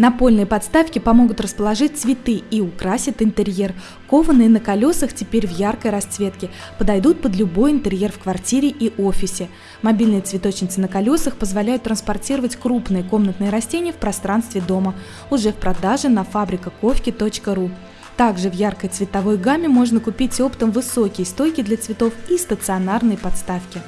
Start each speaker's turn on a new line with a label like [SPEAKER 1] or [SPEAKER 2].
[SPEAKER 1] Напольные подставки помогут расположить цветы и украсят интерьер. Кованые на колесах теперь в яркой расцветке, подойдут под любой интерьер в квартире и офисе. Мобильные цветочницы на колесах позволяют транспортировать крупные комнатные растения в пространстве дома. Уже в продаже на фабрикаковки.ру. Также в яркой цветовой гамме можно купить оптом высокие стойки для цветов и стационарные подставки.